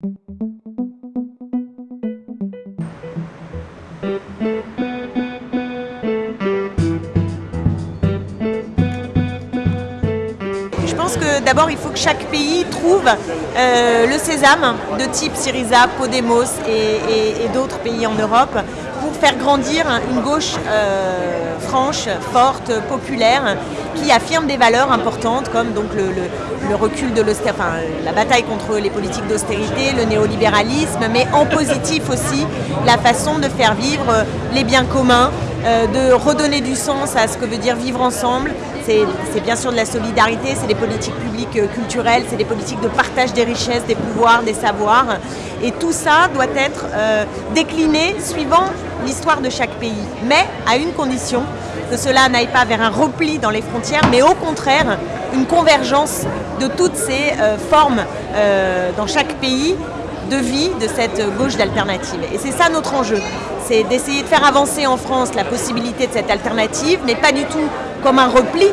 Je pense que d'abord il faut que chaque pays trouve euh, le sésame de type Syriza, Podemos et, d'autres pays en Europe faire grandir une gauche euh, franche, forte, populaire, qui affirme des valeurs importantes comme donc le, recul de l'austérité, la bataille contre les politiques d'austérité, le néolibéralisme, mais en positif aussi la façon de faire vivre les biens communs, de redonner du sens à ce que veut dire vivre ensemble. C'est bien sûr de la solidarité, c'est des politiques publiques euh, culturelles, c'est des politiques de partage des richesses, des pouvoirs, des savoirs. Et tout ça doit être euh, décliné suivant l'histoire de chaque pays, mais à une condition, que cela n'aille pas vers un repli dans les frontières, mais au contraire, une convergence de toutes ces formes dans chaque pays de vie de cette gauche d'alternative. Et c'est ça notre enjeu c'est d'essayer de faire avancer en France la possibilité de cette alternative, mais pas du tout comme un repli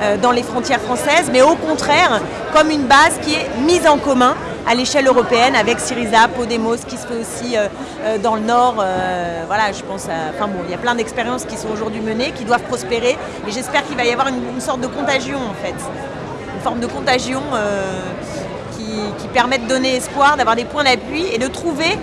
euh, dans les frontières françaises, mais au contraire comme une base qui est mise en commun à l'échelle européenne avec Syriza, Podemos qui se fait aussi euh, euh, dans le Nord. voilà, je pense à, enfin bon, il y a plein d'expériences qui sont aujourd'hui menées, qui doivent prospérer, et j'espère qu'il va y avoir une, sorte de contagion en fait, une forme de contagion qui permet de donner espoir, d'avoir des points d'appui et de trouver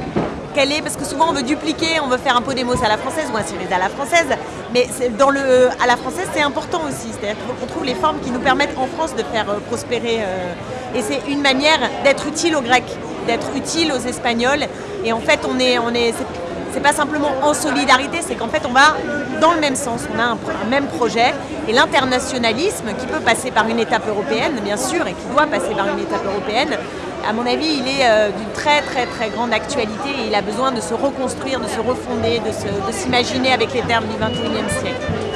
quelle est, parce que souvent on veut dupliquer, on veut faire un Podemos à la française ou un Syriza à la française, mais dans le, à la française c'est important aussi, c'est-à-dire qu'on trouve les formes qui nous permettent en France de faire euh, prospérer, euh, et c'est une manière d'être utile aux Grecs, d'être utile aux Espagnols, et en fait on est, on est c'est pas simplement en solidarité, c'est qu'en fait on va dans le même sens, on a un, même projet et l'internationalisme qui peut passer par une étape européenne bien sûr et qui doit passer par une étape européenne à mon avis, il est euh, d'une très très très grande actualité et il a besoin de se reconstruire, de se refonder, de s'imaginer avec les termes du 21e siècle.